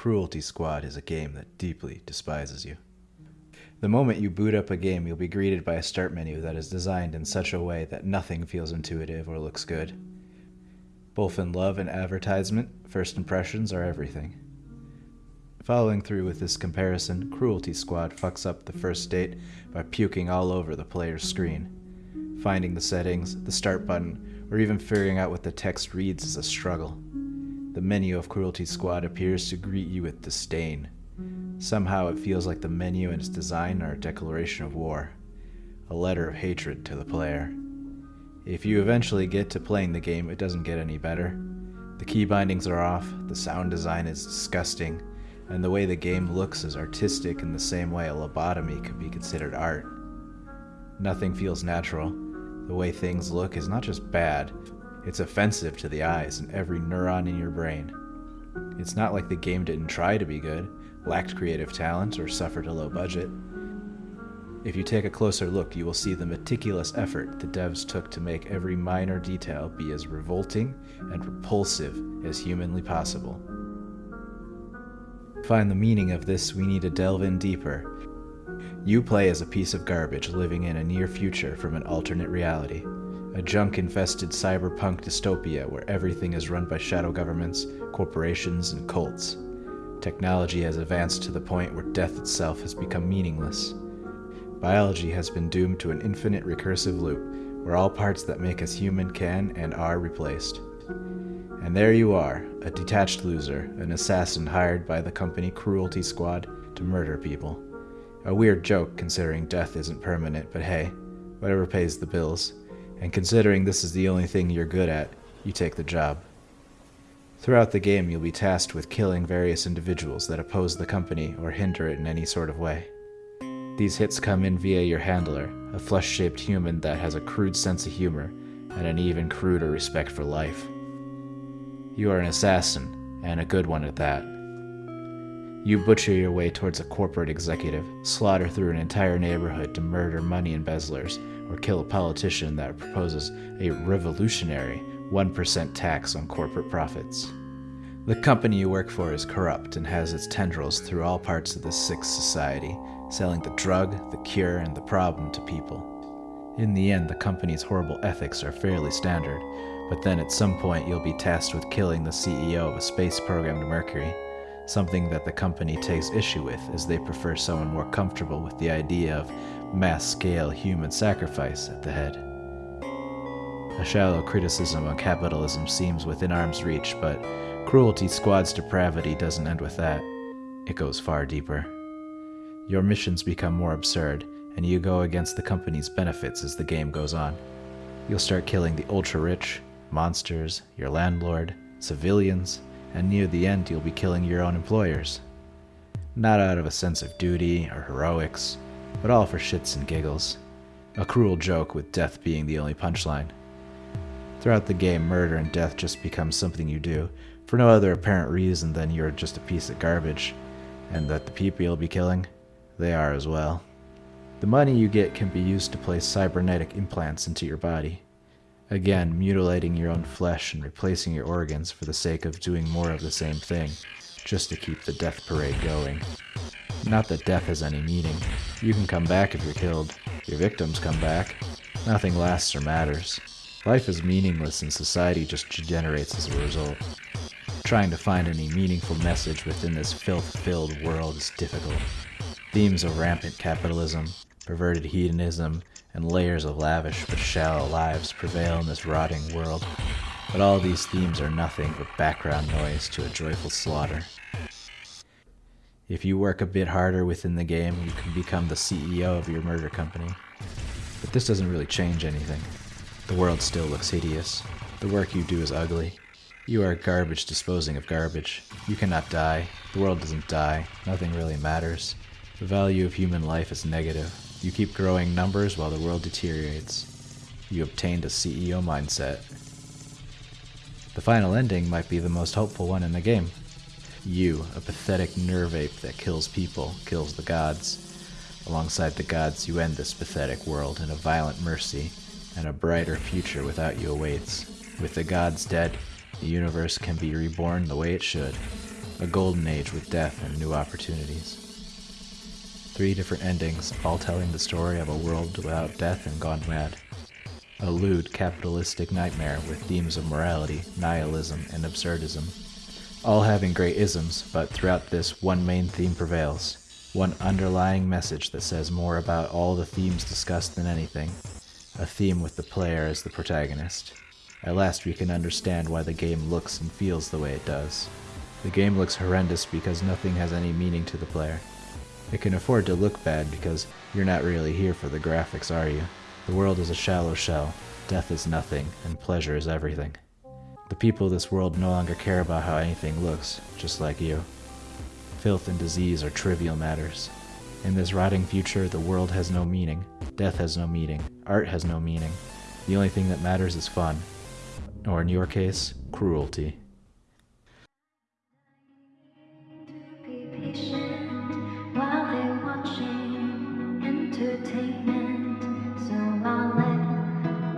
Cruelty Squad is a game that deeply despises you. The moment you boot up a game, you'll be greeted by a start menu that is designed in such a way that nothing feels intuitive or looks good. Both in love and advertisement, first impressions are everything. Following through with this comparison, Cruelty Squad fucks up the first date by puking all over the player's screen. Finding the settings, the start button, or even figuring out what the text reads is a struggle. The menu of Cruelty Squad appears to greet you with disdain. Somehow it feels like the menu and its design are a declaration of war, a letter of hatred to the player. If you eventually get to playing the game, it doesn't get any better. The key bindings are off, the sound design is disgusting, and the way the game looks is artistic in the same way a lobotomy could be considered art. Nothing feels natural. The way things look is not just bad, it's offensive to the eyes and every neuron in your brain. It's not like the game didn't try to be good, lacked creative talent, or suffered a low budget. If you take a closer look, you will see the meticulous effort the devs took to make every minor detail be as revolting and repulsive as humanly possible To find the meaning of this, we need to delve in deeper. You play as a piece of garbage living in a near future from an alternate reality. A junk infested cyberpunk dystopia where everything is run by shadow governments, corporations, and cults. Technology has advanced to the point where death itself has become meaningless. Biology has been doomed to an infinite recursive loop where all parts that make us human can and are replaced. And there you are, a detached loser, an assassin hired by the company Cruelty Squad to murder people. A weird joke considering death isn't permanent, but hey, whatever pays the bills. And considering this is the only thing you're good at, you take the job. Throughout the game, you'll be tasked with killing various individuals that oppose the company or hinder it in any sort of way. These hits come in via your handler, a flesh-shaped human that has a crude sense of humor and an even cruder respect for life. You are an assassin, and a good one at that. You butcher your way towards a corporate executive, slaughter through an entire neighborhood to murder money embezzlers, or kill a politician that proposes a revolutionary 1% tax on corporate profits. The company you work for is corrupt and has its tendrils through all parts of the sick society, selling the drug, the cure, and the problem to people. In the end, the company's horrible ethics are fairly standard, but then at some point you'll be tasked with killing the CEO of a space program to Mercury, something that the company takes issue with as they prefer someone more comfortable with the idea of mass-scale human sacrifice at the head. A shallow criticism on capitalism seems within arm's reach, but Cruelty Squad's depravity doesn't end with that. It goes far deeper. Your missions become more absurd, and you go against the company's benefits as the game goes on. You'll start killing the ultra-rich, monsters, your landlord, civilians, and near the end you'll be killing your own employers. Not out of a sense of duty or heroics, but all for shits and giggles. A cruel joke with death being the only punchline. Throughout the game, murder and death just become something you do, for no other apparent reason than you're just a piece of garbage, and that the people you'll be killing, they are as well. The money you get can be used to place cybernetic implants into your body. Again, mutilating your own flesh and replacing your organs for the sake of doing more of the same thing, just to keep the death parade going. Not that death has any meaning. You can come back if you're killed. Your victims come back. Nothing lasts or matters. Life is meaningless and society just degenerates as a result. Trying to find any meaningful message within this filth-filled world is difficult. Themes of rampant capitalism, perverted hedonism, and layers of lavish but shallow lives prevail in this rotting world. But all these themes are nothing but background noise to a joyful slaughter. If you work a bit harder within the game, you can become the CEO of your murder company. But this doesn't really change anything. The world still looks hideous. The work you do is ugly. You are garbage disposing of garbage. You cannot die. The world doesn't die. Nothing really matters. The value of human life is negative. You keep growing numbers while the world deteriorates. You obtained a CEO mindset. The final ending might be the most hopeful one in the game. You, a pathetic nerve ape that kills people, kills the gods. Alongside the gods, you end this pathetic world in a violent mercy, and a brighter future without you awaits. With the gods dead, the universe can be reborn the way it should. A golden age with death and new opportunities. Three different endings, all telling the story of a world without death and gone mad. A lewd capitalistic nightmare with themes of morality, nihilism, and absurdism. All having great isms, but throughout this, one main theme prevails. One underlying message that says more about all the themes discussed than anything. A theme with the player as the protagonist. At last we can understand why the game looks and feels the way it does. The game looks horrendous because nothing has any meaning to the player. It can afford to look bad because you're not really here for the graphics, are you? The world is a shallow shell, death is nothing, and pleasure is everything. The people of this world no longer care about how anything looks, just like you. Filth and disease are trivial matters. In this rotting future, the world has no meaning, death has no meaning, art has no meaning. The only thing that matters is fun, or in your case, cruelty. So I'll let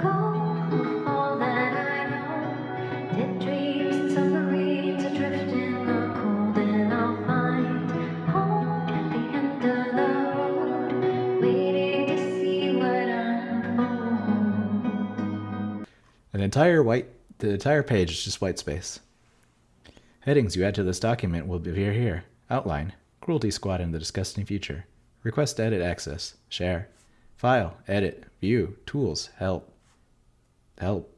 go all that I know. Dreams in the cold, and I'll find home at the end of the road. An entire white, the entire page is just white space. Headings you add to this document will appear here. Outline, Cruelty Squad in the Disgusting Future. Request edit access, share. File, edit, view, tools, help. Help.